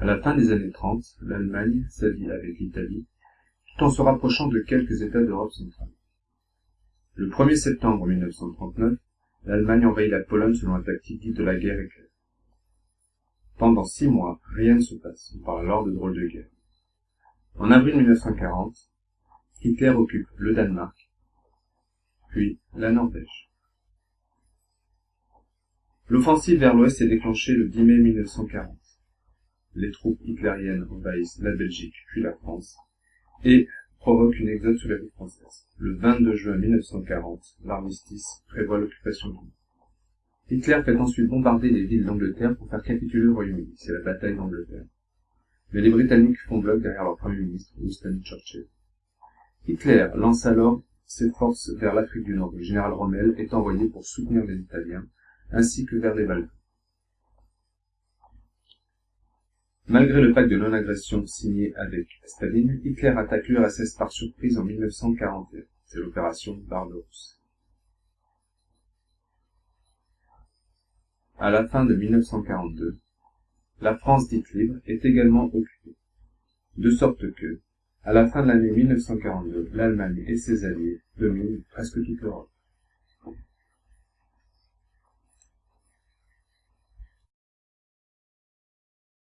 À la fin des années 30, l'Allemagne s'allie avec l'Italie, tout en se rapprochant de quelques États d'Europe centrale. Le 1er septembre 1939, l'Allemagne envahit la Pologne selon la tactique dite de la guerre éclair. Pendant six mois, rien ne se passe, on parle alors de drôle de guerre. En avril 1940, Hitler occupe le Danemark, puis la Norvège. L'offensive vers l'ouest est déclenchée le 10 mai 1940. Les troupes hitlériennes envahissent la Belgique puis la France et provoquent une exode sous la ville française. Le 22 juin 1940, l'armistice prévoit l'occupation du monde. Hitler fait ensuite bombarder les villes d'Angleterre pour faire capituler le Royaume-Uni. C'est la bataille d'Angleterre. Mais les Britanniques font bloc derrière leur Premier ministre, Winston Churchill. Hitler lance alors ses forces vers l'Afrique du Nord. Le général Rommel est envoyé pour soutenir les Italiens, ainsi que vers les Balkans. Malgré le pacte de non-agression signé avec Staline, Hitler attaque l'URSS par surprise en 1941. C'est l'opération Barbarousse. À la fin de 1942, la France dite libre est également occupée. De sorte que, à la fin de l'année 1942, l'Allemagne et ses alliés dominent presque toute l'Europe.